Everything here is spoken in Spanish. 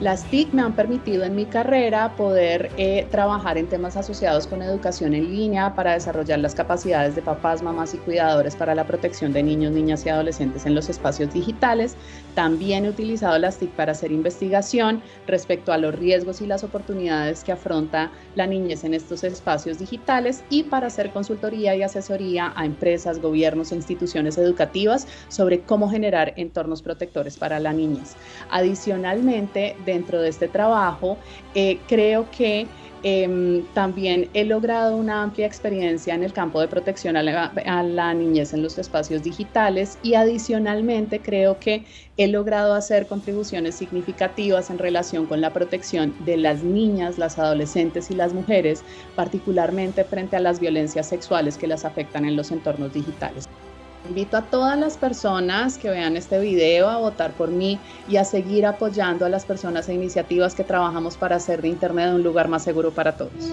Las TIC me han permitido en mi carrera poder eh, trabajar en temas asociados con educación en línea para desarrollar las capacidades de papás, mamás y cuidadores para la protección de niños, niñas y adolescentes en los espacios digitales. También he utilizado las TIC para hacer investigación respecto a los riesgos y las oportunidades que afronta la niñez en estos espacios digitales y para hacer consultoría y asesoría a empresas, gobiernos e instituciones educativas sobre cómo generar entornos protectores para la niñez. Adicionalmente, dentro de este trabajo, eh, creo que em, también he logrado una amplia experiencia en el campo de protección a la, niñez en los espacios digitales y adicionalmente creo que he logrado hacer contribuciones significativas en relación con la protección de las niñas, las adolescentes y las mujeres, particularmente frente a las violencias sexuales que las afectan en los entornos digitales. Invito a todas las personas que vean este video a votar por mí y a seguir apoyando a las personas e iniciativas que trabajamos para hacer de Internet un lugar más seguro para todos.